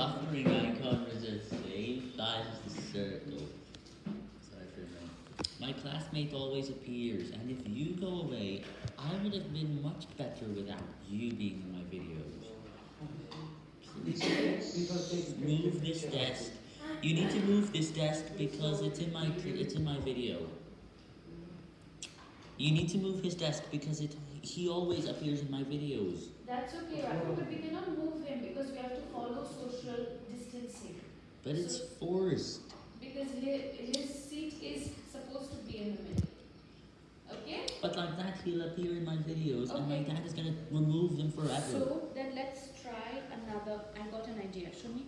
buffering icon was the same size as the circle. My classmate always appears, and if you go away, I would have been much better without you being in my videos. Please move this desk. You need to move this desk because it's in my it's in my video. You need to move his desk because it he always appears in my videos. That's okay, Raghu, but we cannot move him because we have to. But it's forced. Because his, his seat is supposed to be in the middle. Okay? But like that, he'll appear in my videos, and my Okay. dad is gonna remove them forever. So then let's try another. I got an idea. Show me.